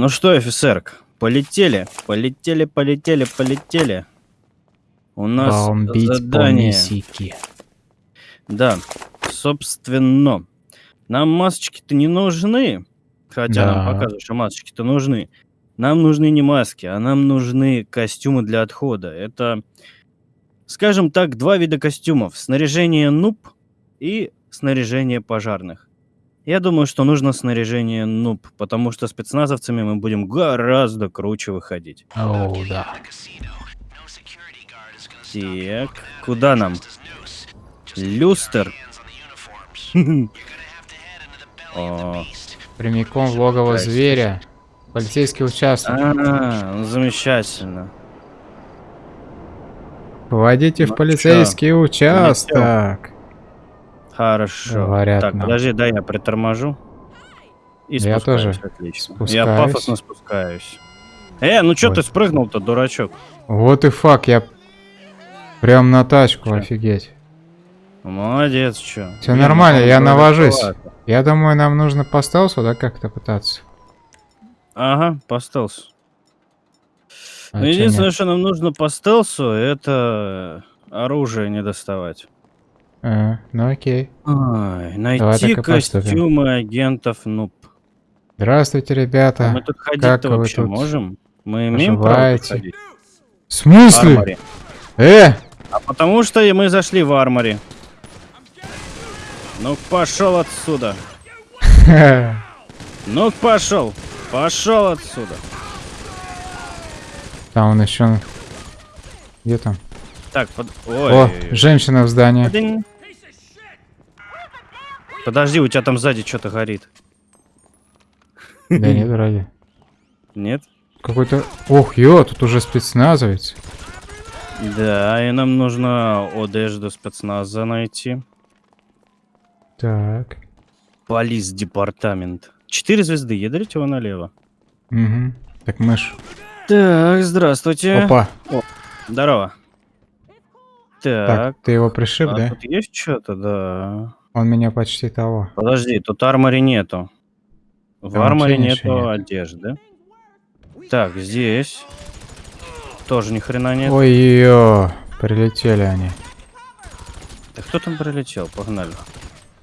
Ну что, офицерк, полетели, полетели, полетели, полетели. У нас Бомбить задание. Мексике. Да, собственно, нам масочки-то не нужны. Хотя нам Да. показывают, что масочки-то нужны. Нам нужны не маски, а нам нужны костюмы для отхода. Это, скажем так, два вида костюмов. Снаряжение нуб и снаряжение пожарных. Я думаю, что нужно снаряжение нуб, потому что спецназовцами мы будем гораздо круче выходить. О, да. Так, куда нам? Люстер. О, Прямиком в логово зверя. Полицейский участок. А, ну, замечательно. Вводите Ну в полицейский участок. Хорошо. Говорят так, нам. подожди, дай я приторможу. И Я спускаюсь, тоже Отлично. спускаюсь. Я пафосно спускаюсь. Э, ну чё Ой. ты спрыгнул-то, дурачок? Вот и фак, я прям на тачку, Чё? офигеть. Молодец. Всё Блин, нормально, ну, я навожусь. Я думаю, нам нужно по стелсу, да, как-то пытаться. Ага, по стелсу. А Ну, единственное, нет? что нам нужно по стелсу, это оружие не доставать. А, ну окей. Ай, найти костюмы агентов нуб. Здравствуйте, А ребята. мы тут ходить-то вообще тут можем? Мы имеем право поживаете? ходить? В смысле? Армори. Э! А потому что мы зашли в армори. Ну пошел отсюда. Ну пошел. Пошел отсюда. Там он еще. Где там? Так, под... О, Ой. женщина в здании. Подынь. Подожди, у тебя там сзади что-то горит. Да нет, вроде. Нет? Какой-то... Ох, ё, тут уже спецназовец. Да, и нам нужно одежду спецназа найти. Так. Полис департамент. Четыре звезды, ядрите его налево. Угу. Так, мышь. Так, здравствуйте. Опа. Здорово. Так, Так, ты его пришиб, а да? тут есть что-то, да. Он меня почти того. Подожди, тут армори нету. В Там арморе нету нет. одежды. Так, здесь. Тоже ни хрена нет. Ой, ё, прилетели они. Да кто там прилетел? Погнали.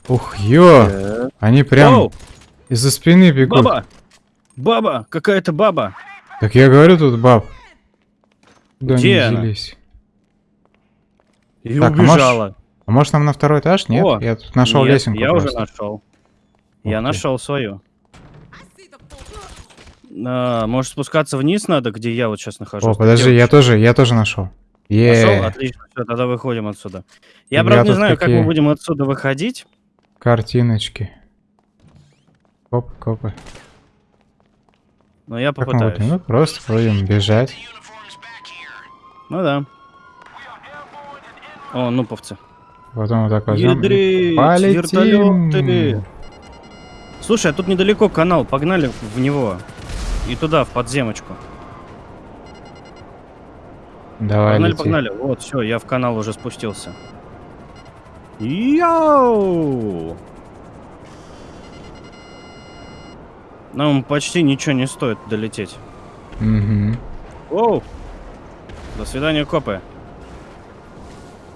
Ух, ё, Так. они прям из-за спины бегут. баба! Баба! Какая-то баба! Так я говорю, тут баб. Куда Где они она? взялись? И Так, убежала. А может нам на второй этаж? Нет? О, я тут нашел Нет, лесенку Я просто. уже нашел. Я Ух ты. нашел свою. А, может спускаться вниз надо, где я вот сейчас нахожусь? О, подожди, я тоже, я тоже нашел. Нашел? Е, Отлично, все, тогда выходим отсюда. Я, Я правда, не тут знаю, как мы какие- будем отсюда выходить. картиночки. Коп, копы. Но я попытаюсь. Ну, просто будем бежать. Ну да. О, нуповцы. Потом вот так возьмем. Ядрить, Полетим. вертолеты. Слушай, а тут недалеко канал, погнали в него. И туда, в подземочку. Давай, Погнали, лети. погнали. Вот, все, я в канал уже спустился. Йоу! Нам почти ничего не стоит долететь. Мгм. Оу! До свидания, копы.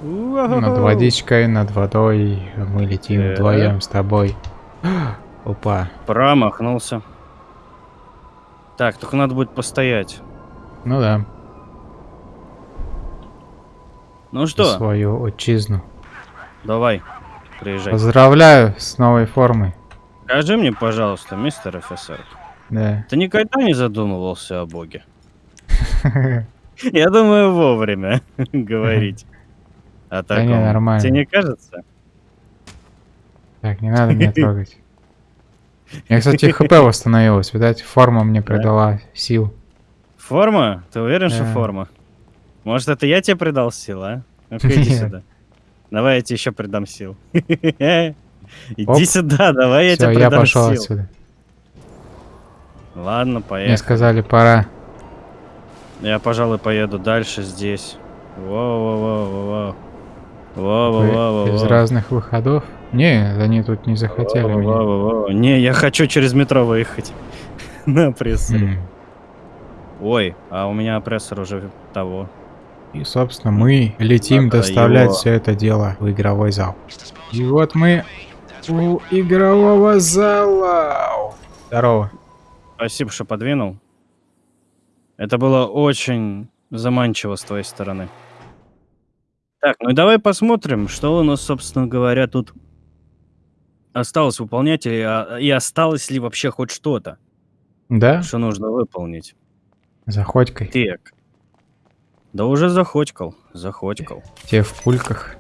Над водичкой, над водой мы летим Так. вдвоем с тобой. Опа. Промахнулся. Так, только надо будет постоять. Ну да, Ну что? что, свою отчизну. давай, приезжай. Поздравляю с новой формой. Скажи мне, пожалуйста, мистер офицер, Да. ты никогда не задумывался о Боге? Я думаю, вовремя говорить о Да не, нормально. Тебе не кажется? Так, не надо меня трогать. Я, кстати, хп восстановилась. Видать, форма мне придала сил. Форма? Ты уверен, что форма? Может, это я тебе придал сил, а? Ну-ка, иди сюда. Давай я тебе еще придам сил. Иди сюда, давай я тебе я придам пошел сил. отсюда. Ладно, Мне поехали. сказали, пора. Я, пожалуй, поеду дальше здесь. Воу-воу-воу-воу. из разных выходов. Не, они тут не захотели меня. Воу-воу-воу. Не, я хочу через метро выехать. на опрессоре. М. Ой, а у меня опрессор уже того. И, собственно, мы летим Надо доставлять его- все это дело в игровой зал. И вот мы у игрового зала. Здорово. Спасибо, что подвинул. Это было очень заманчиво с твоей стороны. Так, ну и давай посмотрим, что у нас, собственно говоря, тут осталось выполнять, и, а- и осталось ли вообще хоть что-то, Да? что нужно выполнить. Заходькой. Так. Да уже захотькал, захотькал. Те в пульках.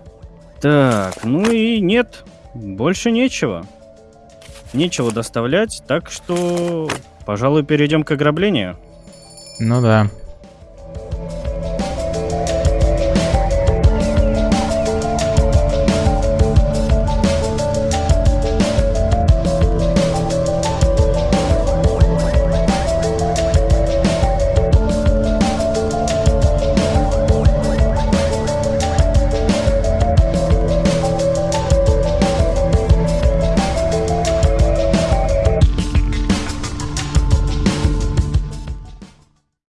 Так, ну и нет, больше нечего. Нечего доставлять, так что, пожалуй, перейдем к ограблению. Ну да.